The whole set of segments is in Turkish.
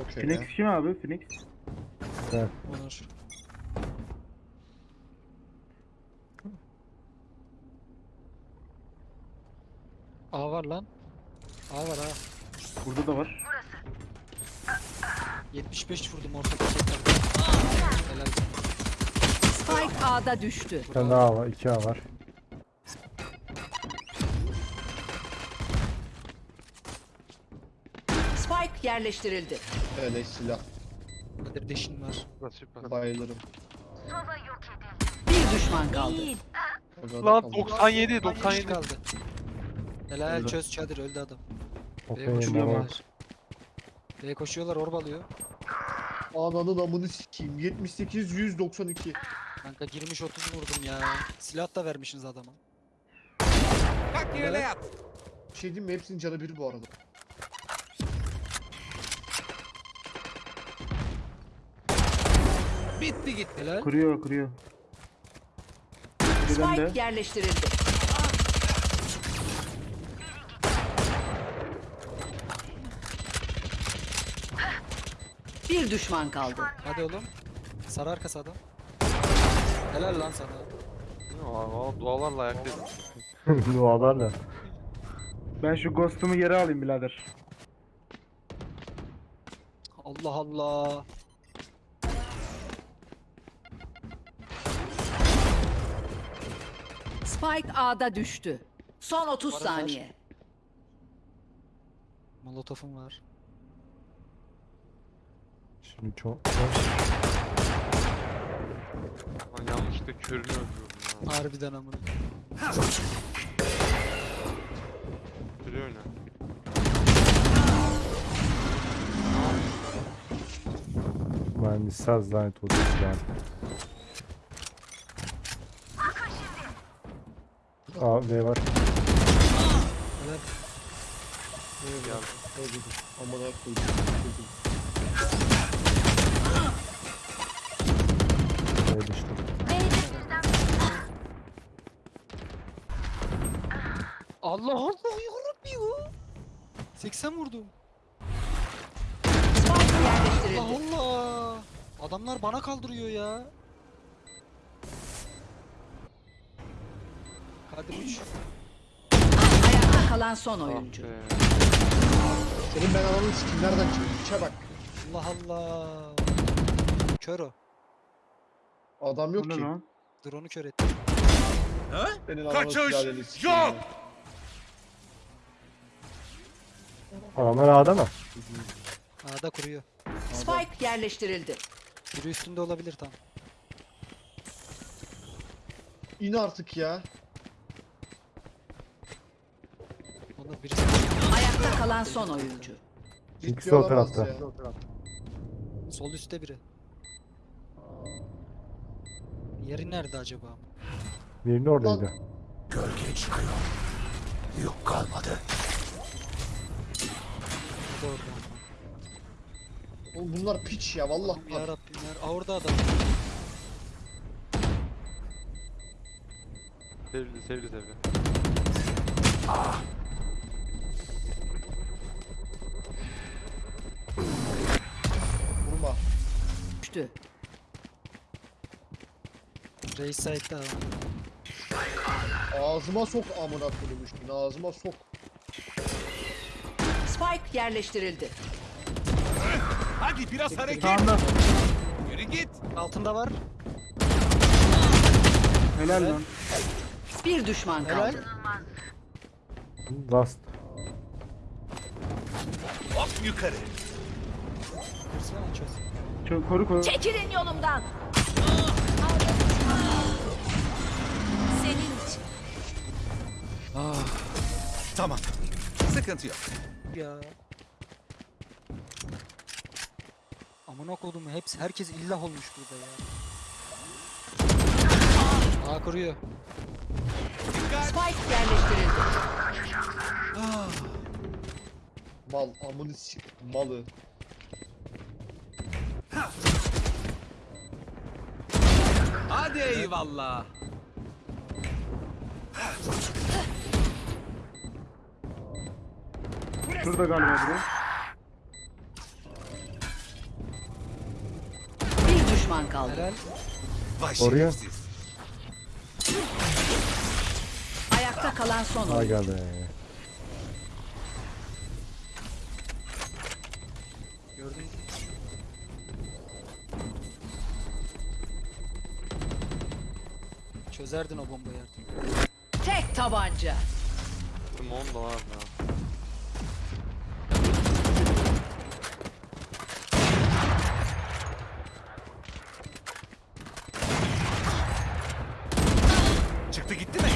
Okey. Phoenix kim abi? Phoenix. Evet. Onur. A var lan. A var ha. Burada da var. 75 vurdum orta paketlerden. Helal. Spike A'da düştü. Bir tane daha var. 2 A var. Yerleştirildi. Öyle silah. Kadir deşin var. Bayılırım. Bir düşman kaldı. Orada Lan kaldı. 97 97 97. kaldı. Helal Öldü. çöz çadır öldü adam. B'ye koşuyorlar. B'ye koşuyorlar orbalıyor. Ananın amını sikeyim. 78 192. Kanka girmiş 30 vurdum ya. Silah da vermişsiniz adama. Bir şey diyeyim mi? Hepsinin canı bir bu arada. Bitti gitti. Helal. Kuruyor kuruyor. Spike de. yerleştirildi. Bir düşman kaldı. Hadi oğlum. Sarı arkası adam. Helal lan sana. Aa, dualarla ayaktayım. Dualarla. Ben şu ghost'umu geri alayım birader. Allah Allah. Spike A'da düştü. Son 30 Baraj. saniye. Molotofum var. Şimdi çok... Lan yanlışlıkla körünü öldürdüm ya. Harbiden amına. Körü oyna. Mühendisler lanet olsun. A, B var. Helal. Öyle. Öyle. Amına koydum. B düştü. Allah Allah yarabbim ya. 80 vurdum. Spike Allah yerleştirildi. Allah. Adamlar bana kaldırıyor ya. Kadir 3. Ayakta kalan son Ah oyuncu. be. Senin ben ananı sikeyim. Nereden çıktı? İçe bak. Allah Allah. Kör o. Adam yok ki. Drone'u kör etti. Senin sikeyim. yok. ya. Adamlar A'da mı? A'da kuruyor. Spike yerleştirildi. Biri üstünde olabilir tam. İn artık ya. Ayakta kalan son oyuncu. İkisi o tarafta. sol üstte biri. Yeri nerede acaba? Birini oradaydı. O da orada. Oğlum bunlar piç ya vallahi. Ya Rabbim ya. Aa orada adam. Sevdi sevdi sevdi. Vurma. Düştü. Reis side'da adam. Ağzıma sok amına koyayım üstüne. Ağzıma sok. Spike yerleştirildi. Hadi biraz hareket. Sağında. Yürü git. Altında var. Helal lan. Bir düşman Helal. kaldı. Last. Hop yukarı. Kırsana çöz. Çok koru koru. Çekilin yolumdan. Senin için. Tamam. Sıkıntı yok. Ya. Amına kodum hepsi herkes illah olmuş burada ya. A kuruyor. Spike yerleştirildi. Mal amını sik malı. Hadi eyvallah. Şurada galiba biri. Bir düşman kaldı. Vay Oraya. Ayakta kalan son. Ha geldi. Çözerdin o bombayı artık. Tek tabanca. Simon da var ya. Çıktı gitti mi?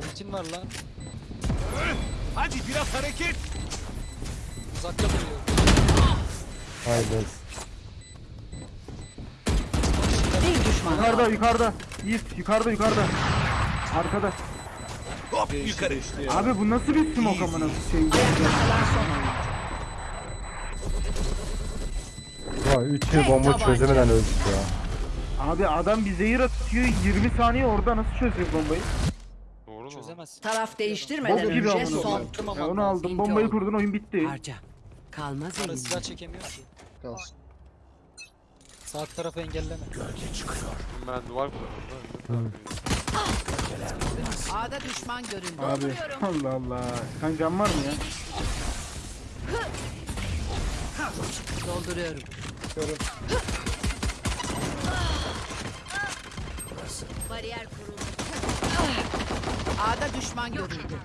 Ultim var lan. Hadi biraz hareket. Uzakta duruyor. Haydi. Bir düşman Yukarıda yukarıda. Yiğit yukarıda yukarıda. Arkada. Hop yukarı. Abi bu nasıl bir smoke amına şey. Kalan son oyun. Vay 3 yıl bomba tabanca. çözemeden öldük ya. Abi adam bir zehir atıyor 20 saniye orada nasıl çözüyor bombayı? Doğru mu? Çözemezsin. Taraf değiştirmeden Bok gibi önce amına son. koyayım. Ya onu aldım bombayı kurdun oyun bitti. Harca. Kalmaz Ara elinde. silah çekemiyor ki. Kalsın. Sağ tarafı engelleme. Ben duvar kurdum. A'da düşman görüldü. Abi Allah Allah. Kan can var mı ya? Dolduruyorum. Bariyer kuruldu. A'da düşman görüldü.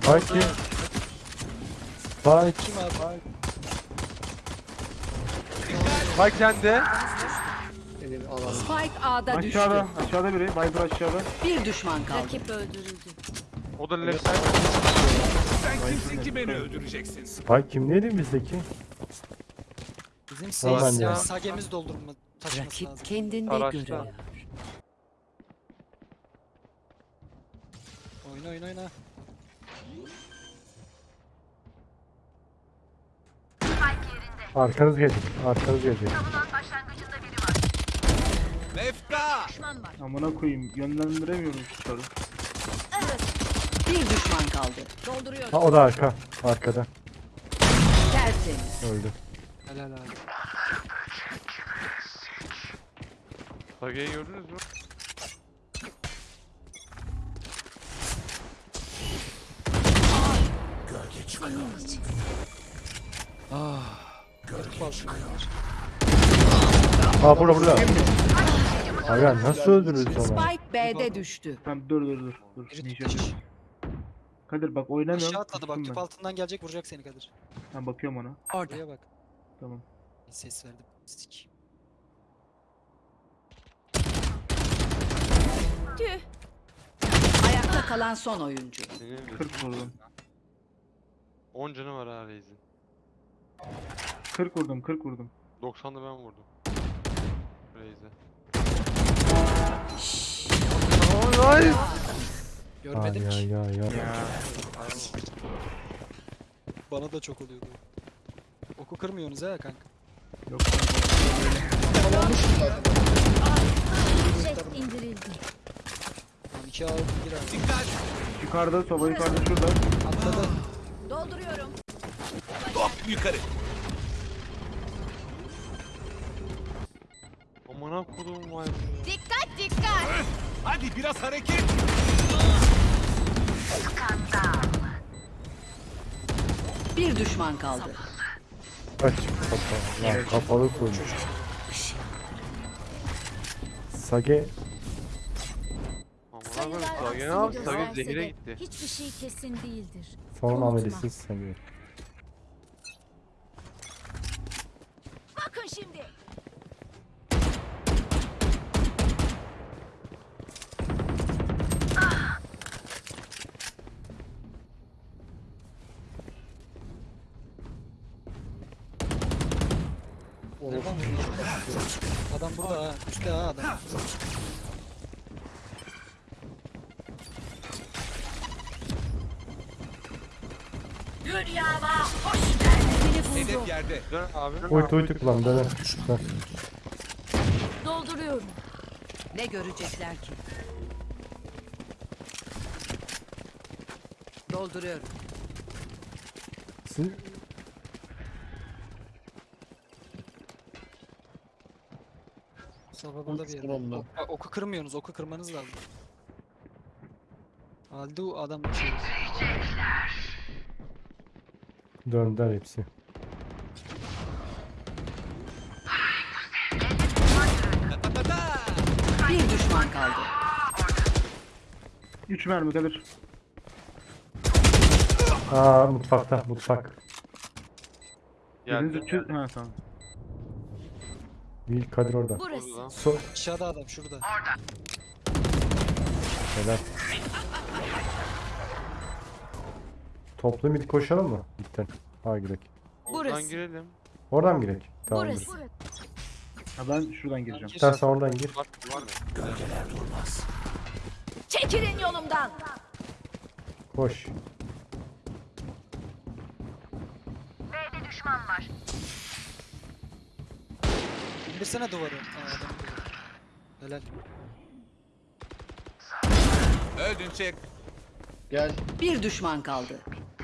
Fight kim? Fight. Kim abi? Bak sende. Elin alanı. Spike A'da düştü. Aşağıda aşağıda biri. Viper aşağıda. Bir düşman kaldı. Rakip O da left side. Sen kimsin ki beni öldüreceksin? Fight kim neydi bizdeki? Bizim Tamam ya. ya. Sagemiz doldurma taşıması Rakip lazım. kendinde Araçta. görüyor. Oyna oyna oyna. Arkanız gelecek. Arkanız gelecek. Mefta. Amına koyayım yönlendiremiyorum şutları. Bir düşman kaldı. Dolduruyorum. Ha o da arka. Arkada. Tertemiz. Öldü. Helal abi. Sage'yi gördünüz mü? Kırık bal şunlar. Ha burada burada. Aga nasıl öldürürüz onu? Spike B'de düştü. Tamam dur dur dur. dur. Biri Ninja. tutmuş. Kadir bak oynamıyorum. Aşağı atladı bak kustum tüp ben. altından gelecek vuracak seni Kadir. Ben bakıyorum ona. Orada. Buraya bak. Tamam. Ses verdim. Sik. Ayakta kalan son oyuncu. Senin de 40 vurdum. 10 canı var ha Reis'in. 40 vurdum 40 vurdum. 90'da ben vurdum. Reis'e. Ay Görmedim ya ki. ya ya. Bana da çok oluyordu. Oku kırmıyorsunuz ha kanka. Yok. Tamamlamışım zaten. Tamam iki aldı gir abi. Dikkat. Yukarıda soba yukarıda şurada. Atladı. Dolduruyorum. Hop yukarı. Amına kodum vay. Hadi biraz hareket. Bir düşman kaldı. Aç kapalı. Lan kapalı kurmuş. Sage Amına Sage ne yaptı? Sage zehire gitti. Hiçbir şey kesin değildir. son Unutma. amelisi Sage. Adam burada ha. Üstte ha adam. Hedef yerde. Dön abi. Uytu uytu kullan. Dön. Dolduruyorum. Ne görecekler ki? Dolduruyorum. Siz... Burada bir yerde. Ok- oku kırmıyorsunuz. Oku kırmanız lazım. Halde o adam şey. Döndüler hepsi. Bir düşman kaldı. 3 mermi kalır. Aa mutfakta mutfak. Biriniz Geldi. 300... Ha tamam. Değil Kadir orada. Burası. So Aşağıda adam şurada. helal. Toplu mid koşalım mı? Bitten. Ha girek. Oradan Burası. girelim. Oradan mı girek? Tamamdır. Burası. Ha ben şuradan gireceğim. Gir. Sen sen oradan gir. Var, var mı? Çekilin yolumdan. Koş. İndirsene duvarı. Aa, adam. Helal. Öldün çek. Gel. Bir düşman kaldı.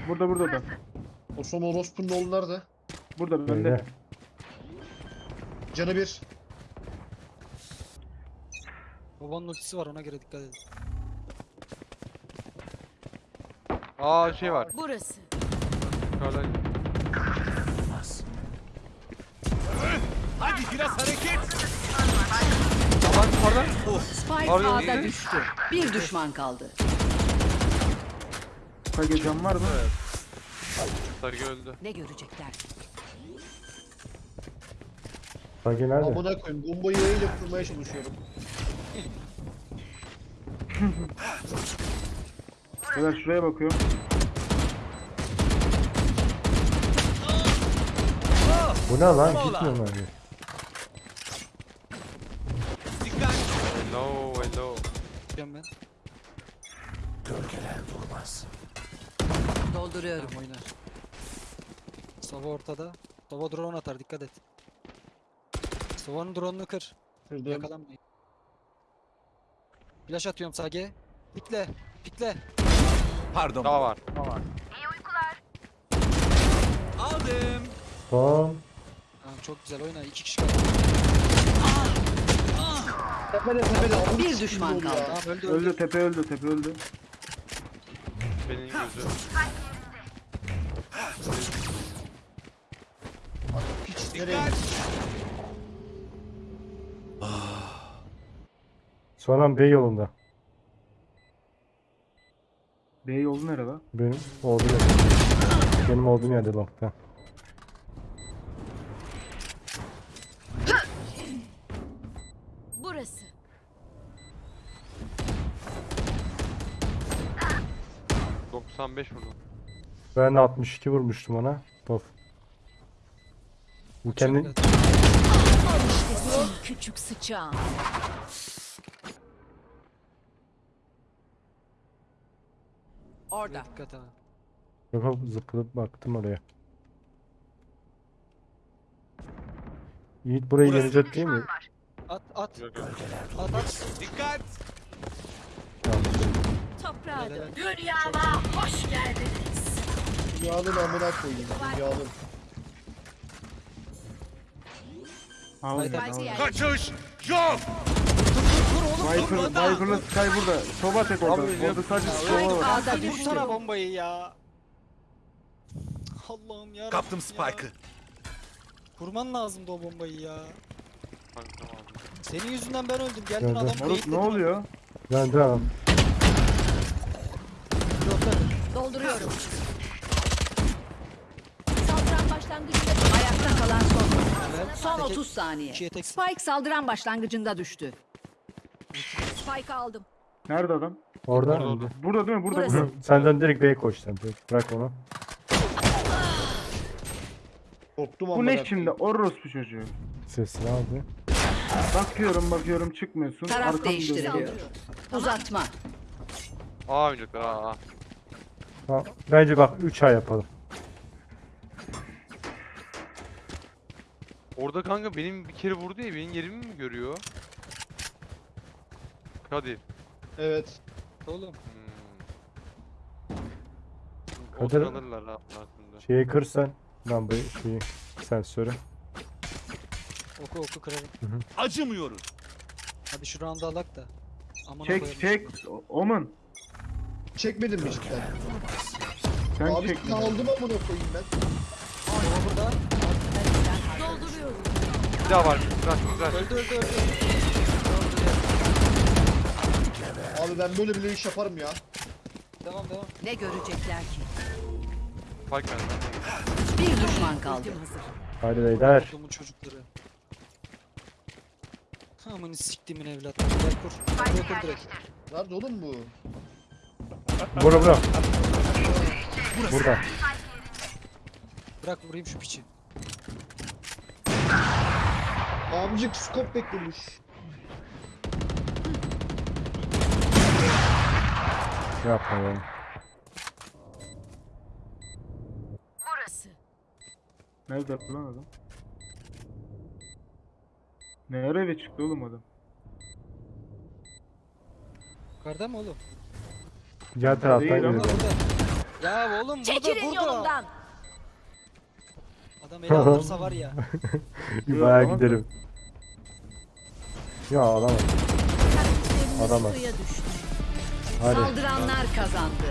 Burada burada da. O son orospunun oğlu nerede? Burada bende. Canı bir. Babanın ultisi var ona göre dikkat edin. Aa şey var. Burası. Yukarıdan. Hadi biraz hareket. Aman yukarıdan. Spike A'da düştü. Bir düşman kaldı. Kage cam var mı? Sarı öldü. Ne görecekler? Kage nerede? Amına koyayım. Bombayı yayıyla kurmaya çalışıyorum. Beyler şuraya bakıyorum. Bu ne lan? Gitmiyor mu? Hello hello. Gidiyorum ben. Dolduruyorum. Tamam oynar. Sova ortada. Sova drone atar dikkat et. Sova'nın drone'unu kır. Kırdım. Yakalanmayın. Flash atıyorum Sage. Pikle. Pikle. Pardon. Daha var. Aldım. Son. Tamam çok güzel oyna. İki kişi kaldı. Tepede tepede. Bir düşman kaldı. Öldü öldü. Öldü tepe öldü tepe öldü. Benim gözü. Nereye? Dikkat. Sonra B yolunda. B yolu nerede? Benim olduğum yerde. Benim olduğum yerde longta. 95 vurdum. Ben de 62 vurmuştum ona. Of. Bu kendi küçük sıçağın. Orada. Dikkat ha. Yok yok, zıplayıp baktım oraya. Yiğit burayı Burası yenecek değil mi? At at. Yok, yok. At at. Dikkat. Toprağa dön. Dünyama hoş geldiniz. Dünyanın amına koyayım. Dünyanın. Orada. Kaçış. Yok. Viper, Viper'la Sky burada. Soba tek orada. Orada sadece Spike Soba var. Hadi vursana bombayı ya. Allah'ım ya. Kaptım Spike'ı. Kurman lazımdı o bombayı ya. Senin yüzünden ben öldüm. Geldin Nerede? adam Moruk beyitledin. ne oluyor? Ben de. Dolduruyorum. Saldıran başlangıcında Ayakta kalan son. Helal. Son Teke- 30 saniye. Spike saldıran başlangıcında düştü. spike aldım. Nerede adam? Orada. Orada. Burada değil mi? Burada Burası. burada. Senden direkt B'ye koş sen. Bırak onu. Korktum Bu ne şimdi? Orospu çocuğu. Sesini aldı. Bakıyorum bakıyorum çıkmıyorsun. Taraf Arkamı değiştiriliyor. Uzatma. Aa oynayacaklar aa. Bence bak 3 ay yapalım. Orada kanka benim bir kere vurdu ya benim yerimi mi görüyor? Kadir. Evet. Oğlum. Hmm. Kadir- Kadir... alırlar ha aslında. Şeyi kırsan. Lan bu şeyi sensörü. Oku oku kırarım. Acımıyoruz. Hadi şu round'u alak da. Amına Çek çek. O- Omen. Çekmedin mi cidden? Sen Abi çek. sizi aldım amına koyayım ben. Sova burada. Dolduruyorum. Bir daha var. Güzel güzel. Öldü öldü öldü. Abi ben böyle bile iş yaparım ya. Devam devam. Ne görecekler ki? Spike geldi. Bir düşman kaldı. Hadi beyler. Ordumun çocukları. Amını siktimin evlatları. Gel kur. Buraya kur direkt. Nerede oğlum bu? Bura bura. Burada. Bırak vurayım şu piçi. Amcık skop beklemiş. Yapma ya. Burası. Nerede lan adam? Ne ara eve çıktı oğlum adam? Yukarıda mı oğlum? Diğer taraftan geliyor. Ya oğlum burada Çekilin burada. yolumdan. Adam ele alırsa var ya. Bir bayağı Yok, giderim. Ya düştü. Hadi. Saldıranlar kazandı.